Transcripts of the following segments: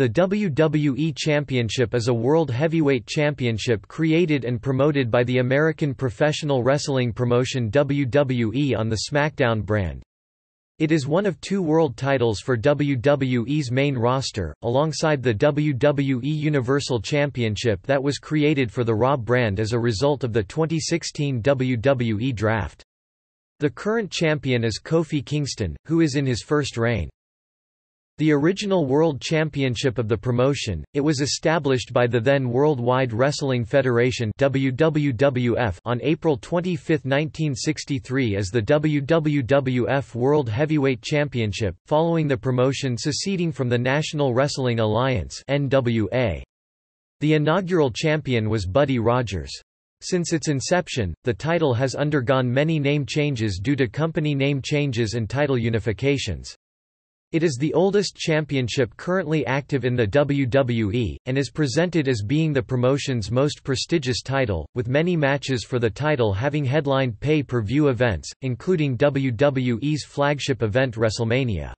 The WWE Championship is a world heavyweight championship created and promoted by the American professional wrestling promotion WWE on the SmackDown brand. It is one of two world titles for WWE's main roster, alongside the WWE Universal Championship that was created for the Raw brand as a result of the 2016 WWE Draft. The current champion is Kofi Kingston, who is in his first reign. The original World Championship of the promotion, it was established by the then Worldwide Wrestling Federation WWF on April 25, 1963 as the WWF World Heavyweight Championship, following the promotion seceding from the National Wrestling Alliance NWA. The inaugural champion was Buddy Rogers. Since its inception, the title has undergone many name changes due to company name changes and title unifications. It is the oldest championship currently active in the WWE, and is presented as being the promotion's most prestigious title, with many matches for the title having headlined pay-per-view events, including WWE's flagship event WrestleMania.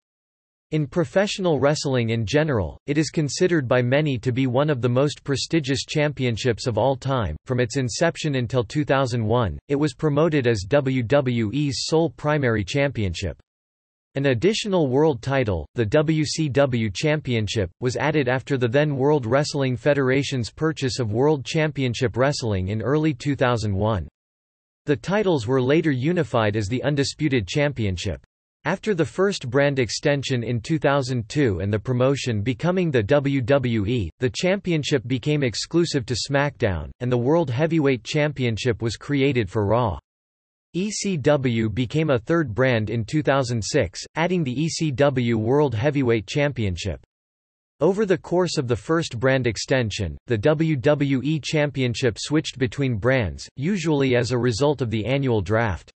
In professional wrestling in general, it is considered by many to be one of the most prestigious championships of all time. From its inception until 2001, it was promoted as WWE's sole primary championship. An additional world title, the WCW Championship, was added after the then World Wrestling Federation's purchase of World Championship Wrestling in early 2001. The titles were later unified as the Undisputed Championship. After the first brand extension in 2002 and the promotion becoming the WWE, the championship became exclusive to SmackDown, and the World Heavyweight Championship was created for Raw. ECW became a third brand in 2006, adding the ECW World Heavyweight Championship. Over the course of the first brand extension, the WWE Championship switched between brands, usually as a result of the annual draft.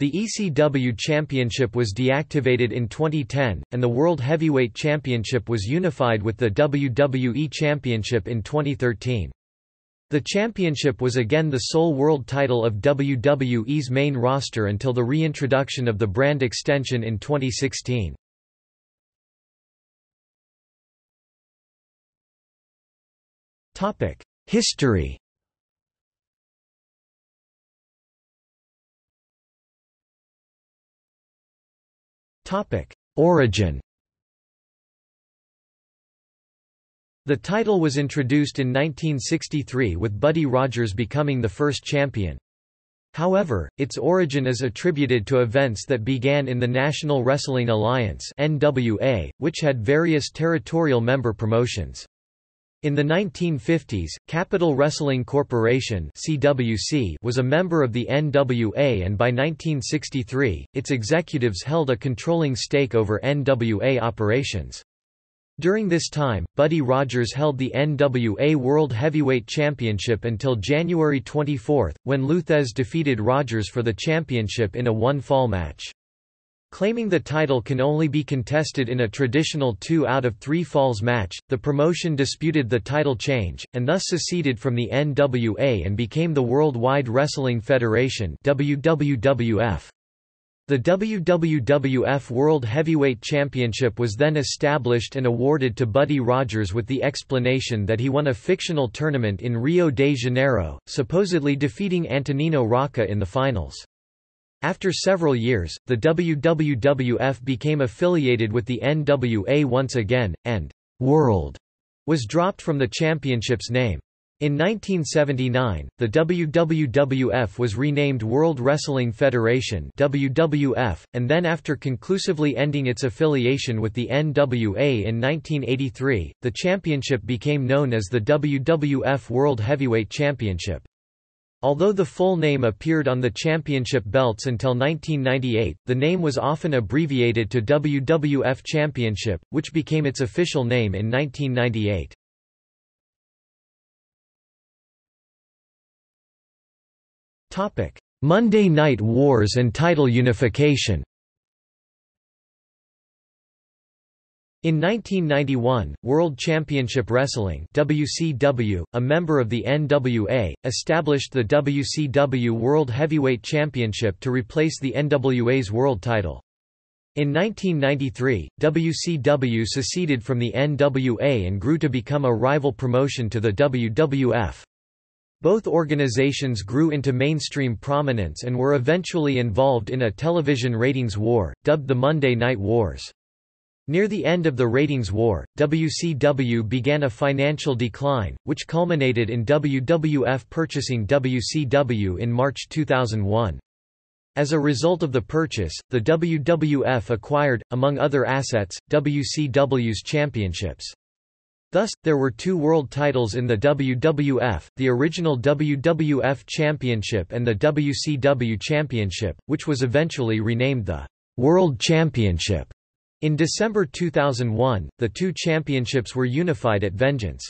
The ECW Championship was deactivated in 2010, and the World Heavyweight Championship was unified with the WWE Championship in 2013. The championship was again the sole world title of WWE's main roster until the reintroduction of the brand extension in 2016. History Origin The title was introduced in 1963 with Buddy Rogers becoming the first champion. However, its origin is attributed to events that began in the National Wrestling Alliance NWA, which had various territorial member promotions. In the 1950s, Capital Wrestling Corporation CWC was a member of the NWA and by 1963, its executives held a controlling stake over NWA operations. During this time, Buddy Rogers held the NWA World Heavyweight Championship until January 24, when Lou Thesz defeated Rogers for the championship in a one-fall match. Claiming the title can only be contested in a traditional two out of three falls match, the promotion disputed the title change, and thus seceded from the NWA and became the Worldwide Wrestling Federation WWWF. The WWWF World Heavyweight Championship was then established and awarded to Buddy Rogers with the explanation that he won a fictional tournament in Rio de Janeiro, supposedly defeating Antonino Rocca in the finals. After several years, the WWWF became affiliated with the NWA once again, and «World» was dropped from the championship's name. In 1979, the WWWF was renamed World Wrestling Federation WWF, and then after conclusively ending its affiliation with the NWA in 1983, the championship became known as the WWF World Heavyweight Championship. Although the full name appeared on the championship belts until 1998, the name was often abbreviated to WWF Championship, which became its official name in 1998. Monday Night Wars and title unification In 1991, World Championship Wrestling WCW, a member of the NWA, established the WCW World Heavyweight Championship to replace the NWA's world title. In 1993, WCW seceded from the NWA and grew to become a rival promotion to the WWF. Both organizations grew into mainstream prominence and were eventually involved in a television ratings war, dubbed the Monday Night Wars. Near the end of the ratings war, WCW began a financial decline, which culminated in WWF purchasing WCW in March 2001. As a result of the purchase, the WWF acquired, among other assets, WCW's championships. Thus, there were two world titles in the WWF, the original WWF Championship and the WCW Championship, which was eventually renamed the World Championship. In December 2001, the two championships were unified at Vengeance.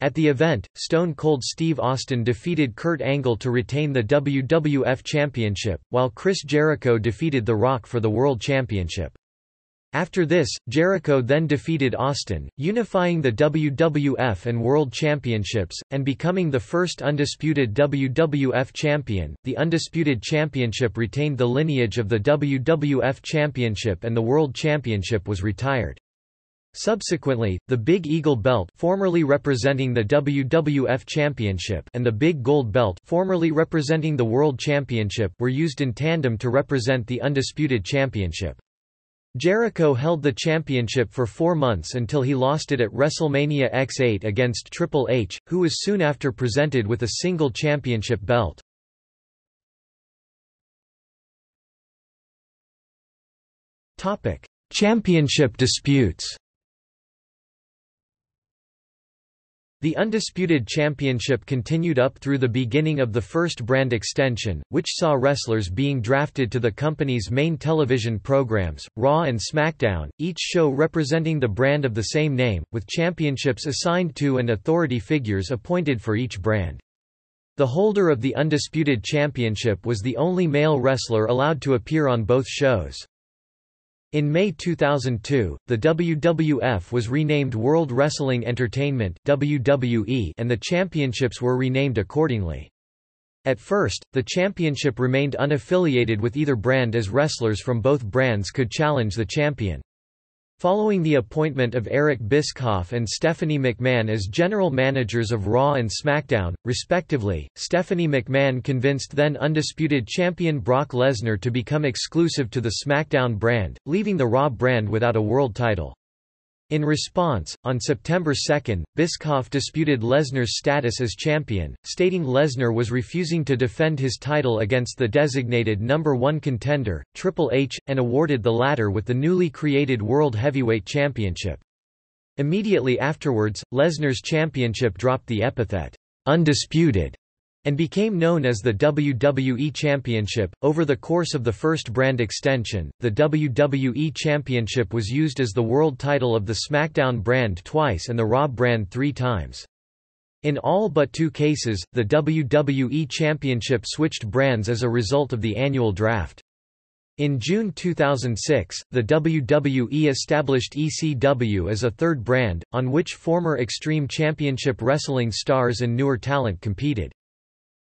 At the event, Stone Cold Steve Austin defeated Kurt Angle to retain the WWF Championship, while Chris Jericho defeated The Rock for the World Championship. After this, Jericho then defeated Austin, unifying the WWF and World Championships, and becoming the first undisputed WWF champion. The Undisputed Championship retained the lineage of the WWF Championship and the World Championship was retired. Subsequently, the Big Eagle belt formerly representing the WWF Championship and the Big Gold belt formerly representing the World Championship were used in tandem to represent the Undisputed Championship. Jericho held the championship for four months until he lost it at WrestleMania X8 against Triple H, who was soon after presented with a single championship belt. Championship disputes The Undisputed Championship continued up through the beginning of the first brand extension, which saw wrestlers being drafted to the company's main television programs, Raw and SmackDown, each show representing the brand of the same name, with championships assigned to and authority figures appointed for each brand. The holder of the Undisputed Championship was the only male wrestler allowed to appear on both shows. In May 2002, the WWF was renamed World Wrestling Entertainment WWE and the championships were renamed accordingly. At first, the championship remained unaffiliated with either brand as wrestlers from both brands could challenge the champion. Following the appointment of Eric Bischoff and Stephanie McMahon as general managers of Raw and SmackDown, respectively, Stephanie McMahon convinced then undisputed champion Brock Lesnar to become exclusive to the SmackDown brand, leaving the Raw brand without a world title. In response, on September 2, Bischoff disputed Lesnar's status as champion, stating Lesnar was refusing to defend his title against the designated number one contender, Triple H, and awarded the latter with the newly created World Heavyweight Championship. Immediately afterwards, Lesnar's championship dropped the epithet, undisputed, and became known as the WWE Championship. Over the course of the first brand extension, the WWE Championship was used as the world title of the SmackDown brand twice and the Raw brand three times. In all but two cases, the WWE Championship switched brands as a result of the annual draft. In June 2006, the WWE established ECW as a third brand, on which former Extreme Championship Wrestling stars and newer talent competed.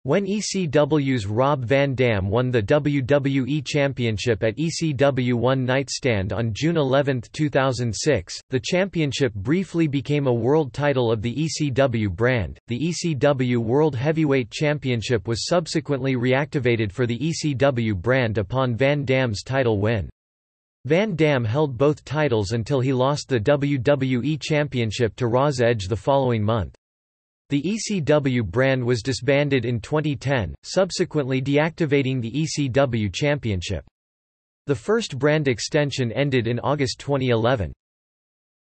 When ECW's Rob Van Dam won the WWE Championship at ECW One Night Stand on June 11, 2006, the championship briefly became a world title of the ECW brand. The ECW World Heavyweight Championship was subsequently reactivated for the ECW brand upon Van Dam's title win. Van Dam held both titles until he lost the WWE Championship to Raw's Edge the following month. The ECW brand was disbanded in 2010, subsequently deactivating the ECW Championship. The first brand extension ended in August 2011.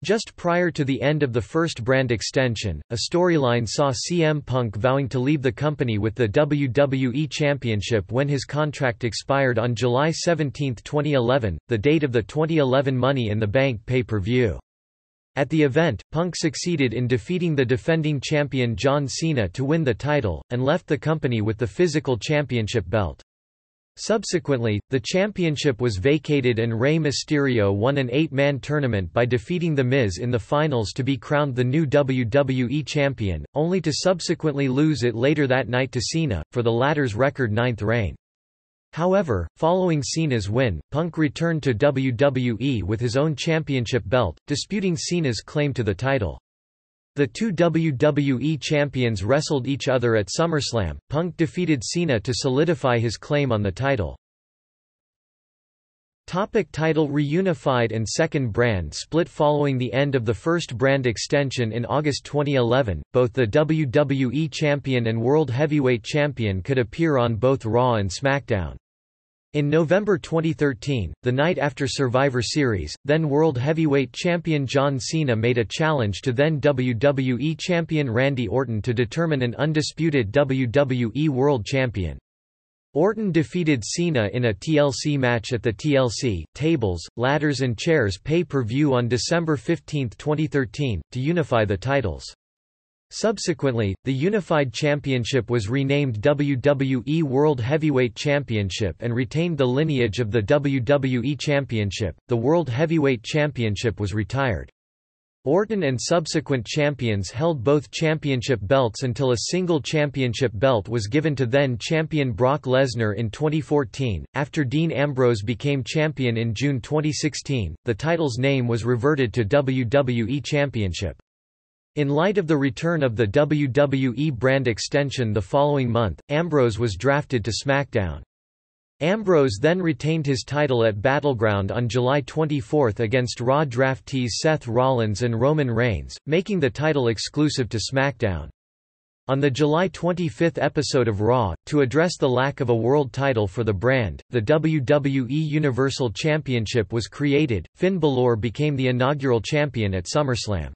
Just prior to the end of the first brand extension, a storyline saw CM Punk vowing to leave the company with the WWE Championship when his contract expired on July 17, 2011, the date of the 2011 Money in the Bank pay-per-view. At the event, Punk succeeded in defeating the defending champion John Cena to win the title, and left the company with the physical championship belt. Subsequently, the championship was vacated and Rey Mysterio won an eight-man tournament by defeating The Miz in the finals to be crowned the new WWE champion, only to subsequently lose it later that night to Cena, for the latter's record ninth reign. However, following Cena's win, Punk returned to WWE with his own championship belt, disputing Cena's claim to the title. The two WWE champions wrestled each other at SummerSlam. Punk defeated Cena to solidify his claim on the title. Topic title Reunified and second brand split Following the end of the first brand extension in August 2011, both the WWE Champion and World Heavyweight Champion could appear on both Raw and SmackDown. In November 2013, the night after Survivor Series, then World Heavyweight Champion John Cena made a challenge to then WWE Champion Randy Orton to determine an undisputed WWE World Champion. Orton defeated Cena in a TLC match at the TLC, Tables, Ladders and Chairs pay-per-view on December 15, 2013, to unify the titles. Subsequently, the Unified Championship was renamed WWE World Heavyweight Championship and retained the lineage of the WWE Championship. The World Heavyweight Championship was retired. Orton and subsequent champions held both championship belts until a single championship belt was given to then champion Brock Lesnar in 2014. After Dean Ambrose became champion in June 2016, the title's name was reverted to WWE Championship. In light of the return of the WWE brand extension the following month, Ambrose was drafted to SmackDown. Ambrose then retained his title at Battleground on July 24 against Raw draftees Seth Rollins and Roman Reigns, making the title exclusive to SmackDown. On the July 25 episode of Raw, to address the lack of a world title for the brand, the WWE Universal Championship was created. Finn Balor became the inaugural champion at SummerSlam.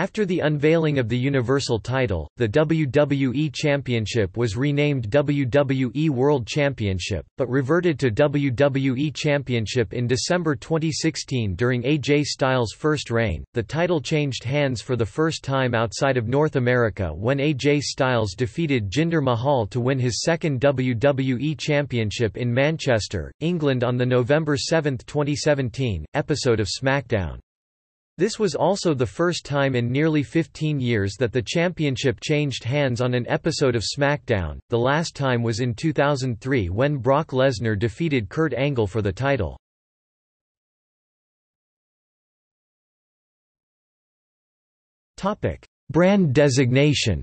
After the unveiling of the Universal title, the WWE Championship was renamed WWE World Championship, but reverted to WWE Championship in December 2016 during AJ Styles' first reign. The title changed hands for the first time outside of North America when AJ Styles defeated Jinder Mahal to win his second WWE Championship in Manchester, England on the November 7, 2017, episode of SmackDown. This was also the first time in nearly 15 years that the championship changed hands on an episode of SmackDown, the last time was in 2003 when Brock Lesnar defeated Kurt Angle for the title. Topic: Brand designation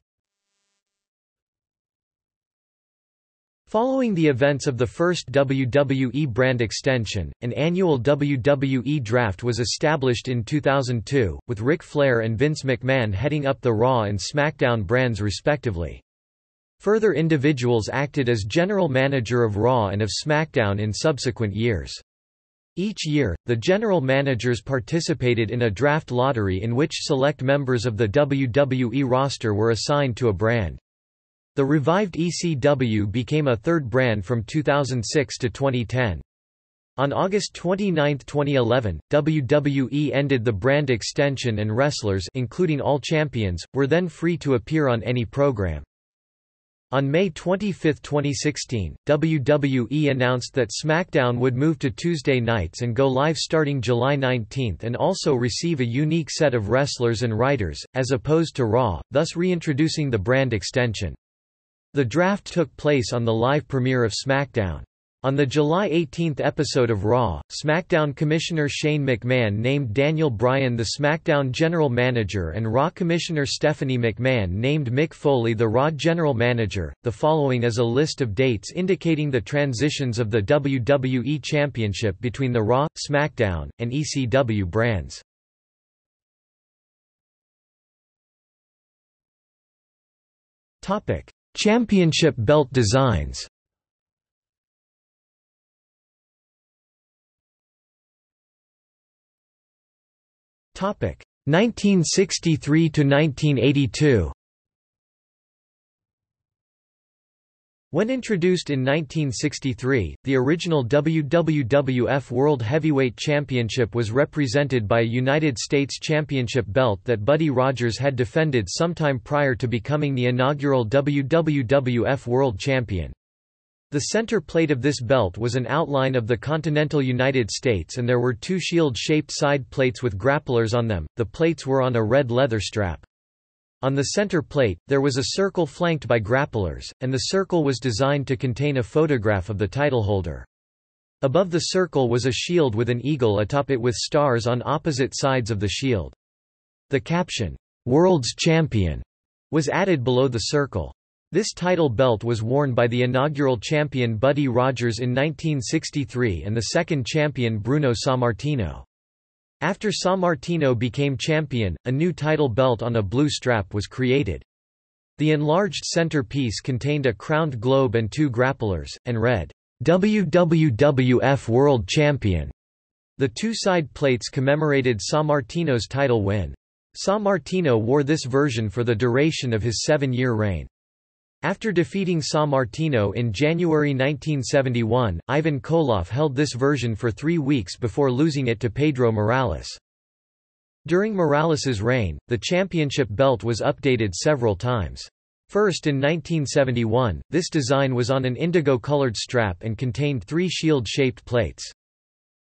Following the events of the first WWE brand extension, an annual WWE draft was established in 2002, with Ric Flair and Vince McMahon heading up the Raw and SmackDown brands respectively. Further individuals acted as general manager of Raw and of SmackDown in subsequent years. Each year, the general managers participated in a draft lottery in which select members of the WWE roster were assigned to a brand. The revived ECW became a third brand from 2006 to 2010. On August 29, 2011, WWE ended the brand extension and wrestlers including all champions, were then free to appear on any program. On May 25, 2016, WWE announced that SmackDown would move to Tuesday nights and go live starting July 19 and also receive a unique set of wrestlers and writers, as opposed to Raw, thus reintroducing the brand extension. The draft took place on the live premiere of SmackDown. On the July 18 episode of Raw, SmackDown Commissioner Shane McMahon named Daniel Bryan the SmackDown General Manager and Raw Commissioner Stephanie McMahon named Mick Foley the Raw General Manager. The following is a list of dates indicating the transitions of the WWE Championship between the Raw, SmackDown, and ECW brands. Topic: Championship belt designs. Topic. 1963 to 1982 When introduced in 1963, the original WWF World Heavyweight Championship was represented by a United States Championship belt that Buddy Rogers had defended sometime prior to becoming the inaugural WWF World Champion. The center plate of this belt was an outline of the continental United States and there were two shield-shaped side plates with grapplers on them, the plates were on a red leather strap. On the center plate, there was a circle flanked by grapplers, and the circle was designed to contain a photograph of the titleholder. Above the circle was a shield with an eagle atop it with stars on opposite sides of the shield. The caption, "'World's Champion' was added below the circle. This title belt was worn by the inaugural champion Buddy Rogers in 1963 and the second champion Bruno Sammartino. After Sammartino became champion, a new title belt on a blue strap was created. The enlarged center piece contained a crowned globe and two grapplers, and read, WWWF World Champion. The two side plates commemorated Sammartino's title win. Sammartino wore this version for the duration of his seven-year reign. After defeating Sammartino in January 1971, Ivan Koloff held this version for three weeks before losing it to Pedro Morales. During Morales's reign, the championship belt was updated several times. First in 1971, this design was on an indigo-colored strap and contained three shield-shaped plates.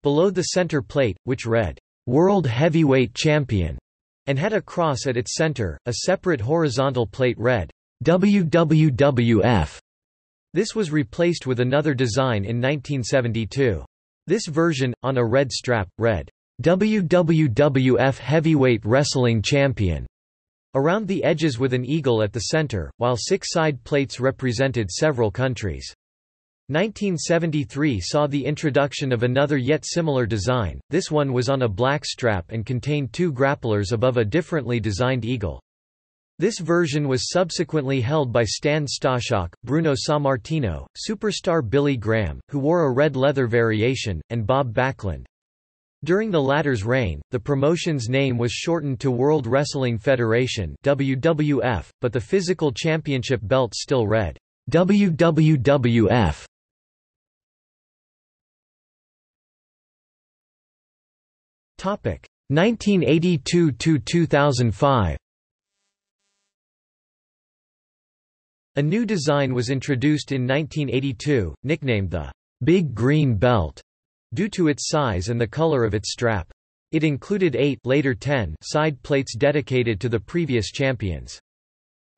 Below the center plate, which read, "'World Heavyweight Champion' and had a cross at its center, a separate horizontal plate read, WWWF. This was replaced with another design in 1972. This version, on a red strap, read, WWWF Heavyweight Wrestling Champion, around the edges with an eagle at the center, while six side plates represented several countries. 1973 saw the introduction of another yet similar design, this one was on a black strap and contained two grapplers above a differently designed eagle. This version was subsequently held by Stan Stasiak, Bruno Sammartino, superstar Billy Graham, who wore a red leather variation, and Bob Backlund. During the latter's reign, the promotion's name was shortened to World Wrestling Federation WWF, but the physical championship belt still read WWWF. Topic 1982 to 2005. A new design was introduced in 1982, nicknamed the Big Green Belt, due to its size and the color of its strap. It included eight later 10 side plates dedicated to the previous champions.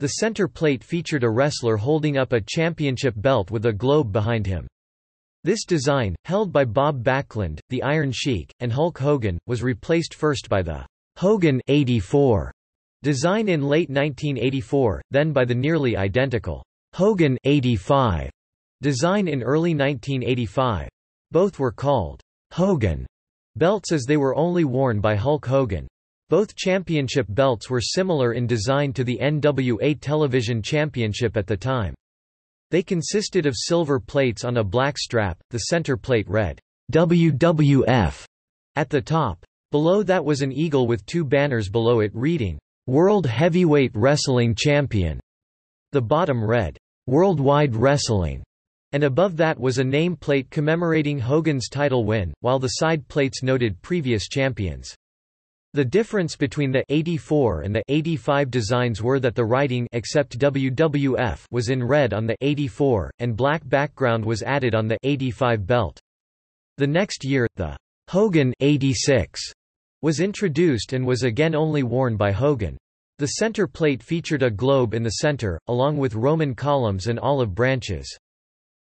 The center plate featured a wrestler holding up a championship belt with a globe behind him. This design, held by Bob Backlund, the Iron Sheik, and Hulk Hogan, was replaced first by the Hogan 84 Design in late 1984, then by the nearly identical Hogan 85 design in early 1985. Both were called Hogan belts as they were only worn by Hulk Hogan. Both championship belts were similar in design to the NWA Television Championship at the time. They consisted of silver plates on a black strap, the center plate read WWF at the top. Below that was an eagle with two banners below it reading World Heavyweight Wrestling Champion. The bottom read, Worldwide Wrestling, and above that was a nameplate commemorating Hogan's title win, while the side plates noted previous champions. The difference between the 84 and the 85 designs were that the writing except WWF was in red on the 84, and black background was added on the 85 belt. The next year, the Hogan 86 was introduced and was again only worn by Hogan. The center plate featured a globe in the center, along with Roman columns and olive branches.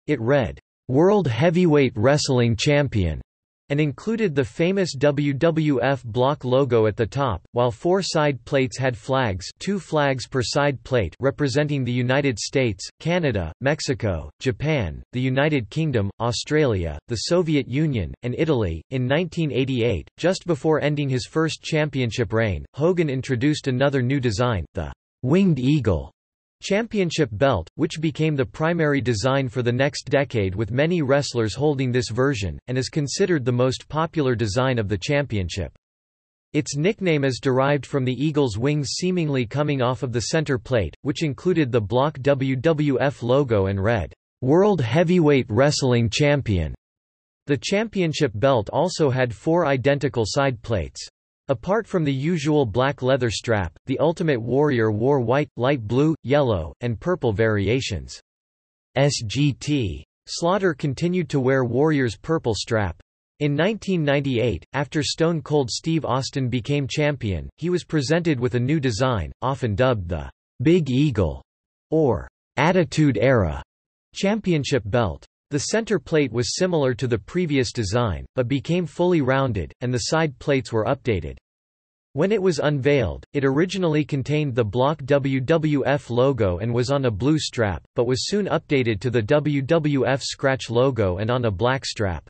It read, "'World Heavyweight Wrestling Champion' and included the famous WWF block logo at the top, while four side plates had flags two flags per side plate representing the United States, Canada, Mexico, Japan, the United Kingdom, Australia, the Soviet Union, and Italy. In 1988, just before ending his first championship reign, Hogan introduced another new design, the Winged Eagle championship belt, which became the primary design for the next decade with many wrestlers holding this version, and is considered the most popular design of the championship. Its nickname is derived from the eagle's wings seemingly coming off of the center plate, which included the block WWF logo and read, "'World Heavyweight Wrestling Champion'". The championship belt also had four identical side plates. Apart from the usual black leather strap, the Ultimate Warrior wore white, light blue, yellow, and purple variations. SGT. Slaughter continued to wear Warrior's purple strap. In 1998, after Stone Cold Steve Austin became champion, he was presented with a new design, often dubbed the Big Eagle or Attitude Era championship belt. The center plate was similar to the previous design, but became fully rounded, and the side plates were updated. When it was unveiled, it originally contained the block WWF logo and was on a blue strap, but was soon updated to the WWF scratch logo and on a black strap.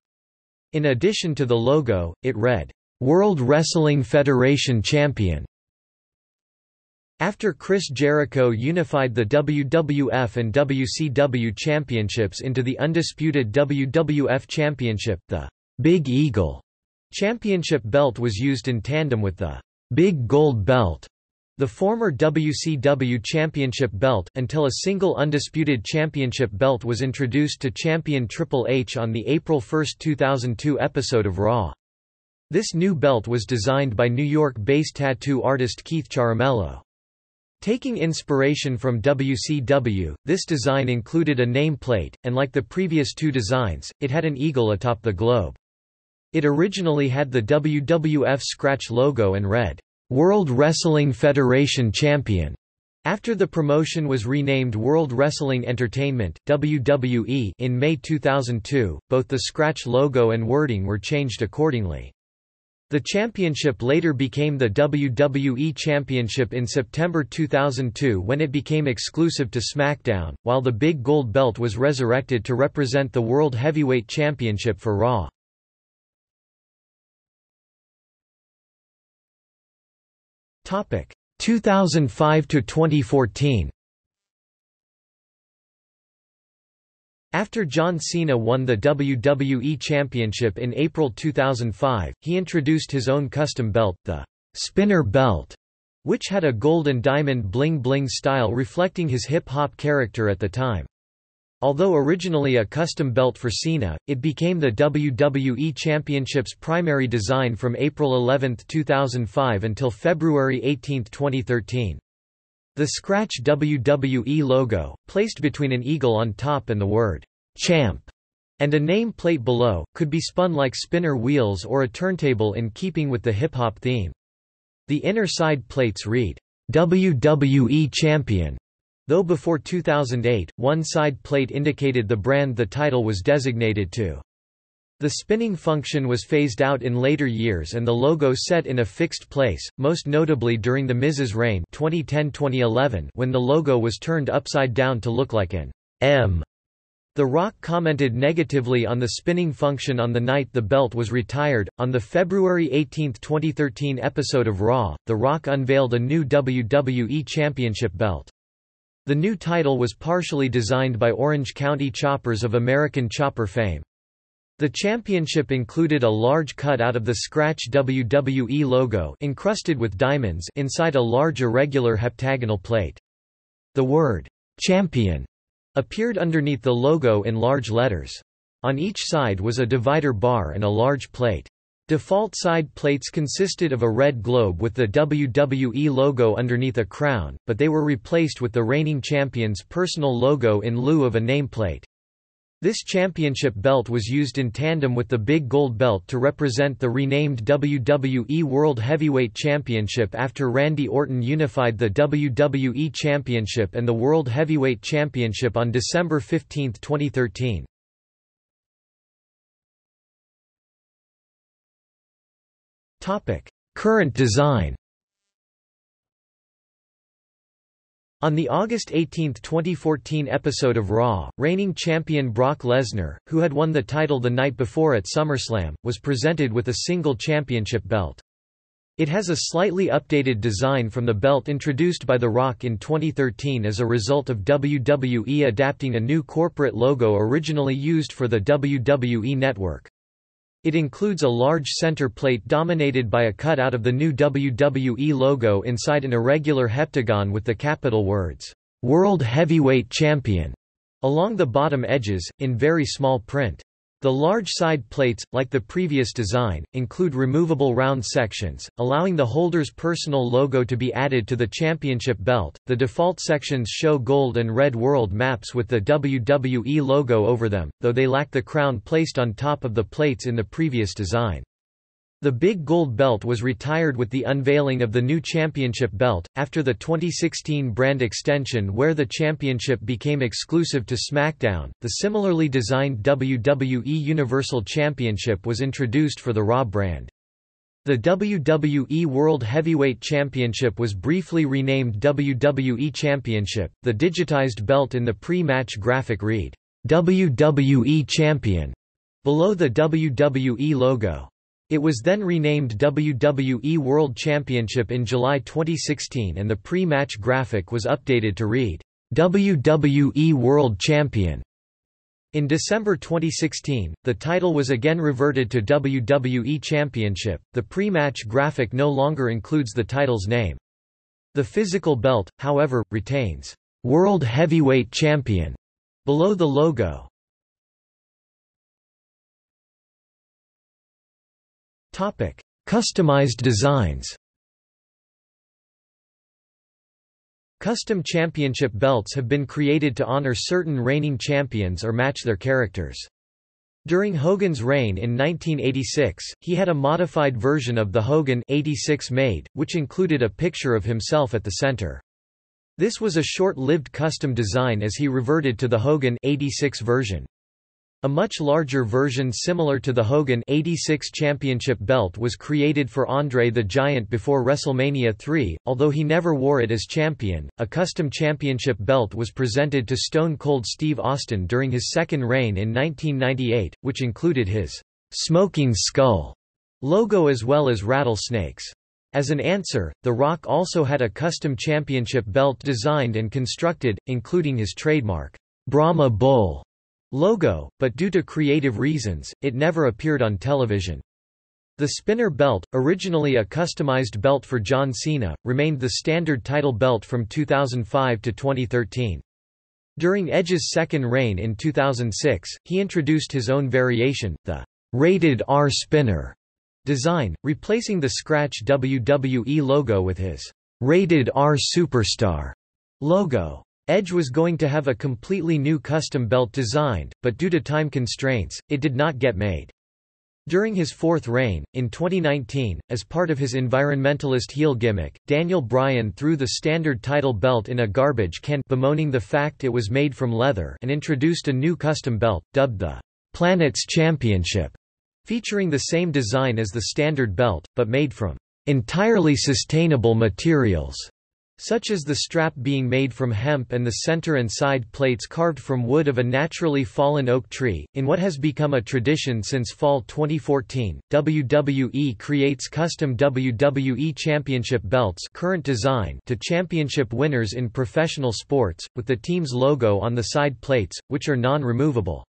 In addition to the logo, it read, "'World Wrestling Federation Champion' After Chris Jericho unified the WWF and WCW championships into the undisputed WWF Championship, the Big Eagle Championship belt was used in tandem with the Big Gold Belt, the former WCW Championship belt, until a single undisputed championship belt was introduced to champion Triple H on the April 1, 2002 episode of Raw. This new belt was designed by New York-based tattoo artist Keith Charamello. Taking inspiration from WCW, this design included a nameplate, and like the previous two designs, it had an eagle atop the globe. It originally had the WWF scratch logo and read, World Wrestling Federation Champion. After the promotion was renamed World Wrestling Entertainment WWE in May 2002, both the scratch logo and wording were changed accordingly. The championship later became the WWE Championship in September 2002 when it became exclusive to SmackDown, while the big gold belt was resurrected to represent the World Heavyweight Championship for Raw. Topic 2005 to 2014 After John Cena won the WWE Championship in April 2005, he introduced his own custom belt, the Spinner Belt, which had a gold and diamond bling-bling style reflecting his hip-hop character at the time. Although originally a custom belt for Cena, it became the WWE Championship's primary design from April 11, 2005 until February 18, 2013. The Scratch WWE logo, placed between an eagle on top and the word, Champ, and a name plate below, could be spun like spinner wheels or a turntable in keeping with the hip-hop theme. The inner side plates read, WWE Champion, Though before 2008, one side plate indicated the brand the title was designated to. The spinning function was phased out in later years and the logo set in a fixed place, most notably during The Miz's reign 2010-2011 when the logo was turned upside down to look like an M. The Rock commented negatively on the spinning function on the night the belt was retired. On the February 18, 2013 episode of Raw, The Rock unveiled a new WWE Championship belt. The new title was partially designed by Orange County Choppers of American Chopper fame. The championship included a large cutout of the Scratch WWE logo encrusted with diamonds inside a large irregular heptagonal plate. The word, "'Champion' appeared underneath the logo in large letters. On each side was a divider bar and a large plate. Default side plates consisted of a red globe with the WWE logo underneath a crown, but they were replaced with the reigning champion's personal logo in lieu of a nameplate. This championship belt was used in tandem with the big gold belt to represent the renamed WWE World Heavyweight Championship after Randy Orton unified the WWE Championship and the World Heavyweight Championship on December 15, 2013. Current design On the August 18, 2014 episode of Raw, reigning champion Brock Lesnar, who had won the title the night before at SummerSlam, was presented with a single championship belt. It has a slightly updated design from the belt introduced by The Rock in 2013 as a result of WWE adapting a new corporate logo originally used for the WWE Network. It includes a large center plate dominated by a cutout of the new WWE logo inside an irregular heptagon with the capital words, "'World Heavyweight Champion' along the bottom edges, in very small print. The large side plates, like the previous design, include removable round sections, allowing the holder's personal logo to be added to the championship belt. The default sections show gold and red world maps with the WWE logo over them, though they lack the crown placed on top of the plates in the previous design. The big gold belt was retired with the unveiling of the new championship belt, after the 2016 brand extension where the championship became exclusive to SmackDown. The similarly designed WWE Universal Championship was introduced for the Raw brand. The WWE World Heavyweight Championship was briefly renamed WWE Championship. The digitized belt in the pre-match graphic read, WWE Champion, below the WWE logo. It was then renamed WWE World Championship in July 2016 and the pre-match graphic was updated to read, WWE World Champion. In December 2016, the title was again reverted to WWE Championship. The pre-match graphic no longer includes the title's name. The physical belt, however, retains World Heavyweight Champion below the logo. Topic: Customized designs. Custom championship belts have been created to honor certain reigning champions or match their characters. During Hogan's reign in 1986, he had a modified version of the Hogan 86 made, which included a picture of himself at the center. This was a short-lived custom design as he reverted to the Hogan 86 version. A much larger version similar to the Hogan 86 championship belt was created for Andre the Giant before WrestleMania 3, although he never wore it as champion. A custom championship belt was presented to Stone Cold Steve Austin during his second reign in 1998, which included his smoking skull logo as well as rattlesnakes. As an answer, The Rock also had a custom championship belt designed and constructed, including his trademark Brahma Bull logo, but due to creative reasons, it never appeared on television. The spinner belt, originally a customized belt for John Cena, remained the standard title belt from 2005 to 2013. During Edge's second reign in 2006, he introduced his own variation, the Rated R Spinner design, replacing the scratch WWE logo with his Rated R Superstar logo. Edge was going to have a completely new custom belt designed, but due to time constraints, it did not get made. During his fourth reign, in 2019, as part of his environmentalist heel gimmick, Daniel Bryan threw the standard title belt in a garbage can bemoaning the fact it was made from leather and introduced a new custom belt, dubbed the Planet's Championship, featuring the same design as the standard belt, but made from entirely sustainable materials such as the strap being made from hemp and the center and side plates carved from wood of a naturally fallen oak tree. In what has become a tradition since fall 2014, WWE creates custom WWE Championship belts current design to championship winners in professional sports, with the team's logo on the side plates, which are non-removable.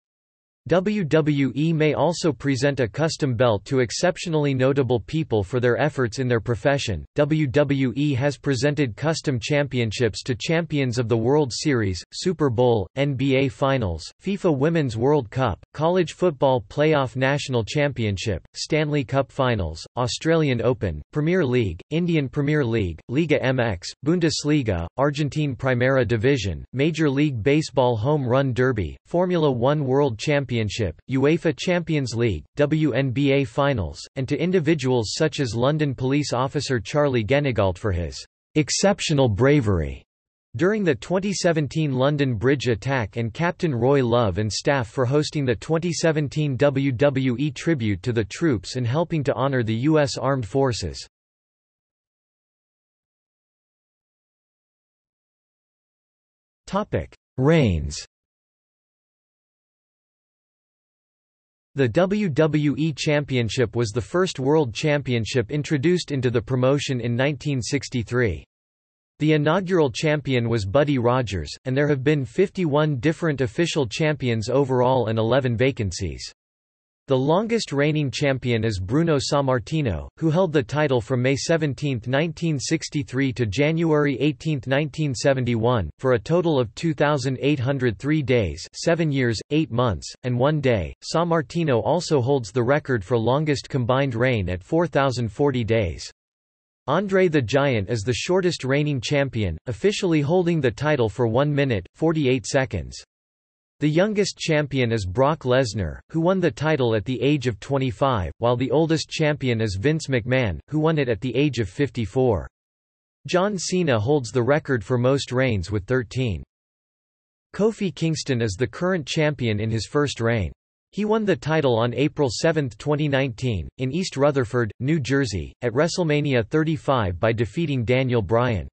WWE may also present a custom belt to exceptionally notable people for their efforts in their profession. WWE has presented custom championships to champions of the World Series, Super Bowl, NBA Finals, FIFA Women's World Cup, College Football Playoff National Championship, Stanley Cup Finals, Australian Open, Premier League, Indian Premier League, Liga MX, Bundesliga, Argentine Primera Division, Major League Baseball Home Run Derby, Formula One World Championship Championship, UEFA Champions League, WNBA Finals, and to individuals such as London police officer Charlie Guenigault for his exceptional bravery during the 2017 London Bridge attack and Captain Roy Love and staff for hosting the 2017 WWE tribute to the troops and helping to honor the U.S. Armed Forces. Reigns The WWE Championship was the first world championship introduced into the promotion in 1963. The inaugural champion was Buddy Rogers, and there have been 51 different official champions overall and 11 vacancies. The longest reigning champion is Bruno Sammartino, who held the title from May 17, 1963 to January 18, 1971, for a total of 2,803 days 7 years, 8 months, and 1 day. Sammartino also holds the record for longest combined reign at 4,040 days. Andre the Giant is the shortest reigning champion, officially holding the title for 1 minute, 48 seconds. The youngest champion is Brock Lesnar, who won the title at the age of 25, while the oldest champion is Vince McMahon, who won it at the age of 54. John Cena holds the record for most reigns with 13. Kofi Kingston is the current champion in his first reign. He won the title on April 7, 2019, in East Rutherford, New Jersey, at WrestleMania 35 by defeating Daniel Bryan.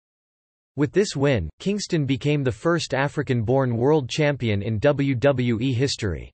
With this win, Kingston became the first African-born world champion in WWE history.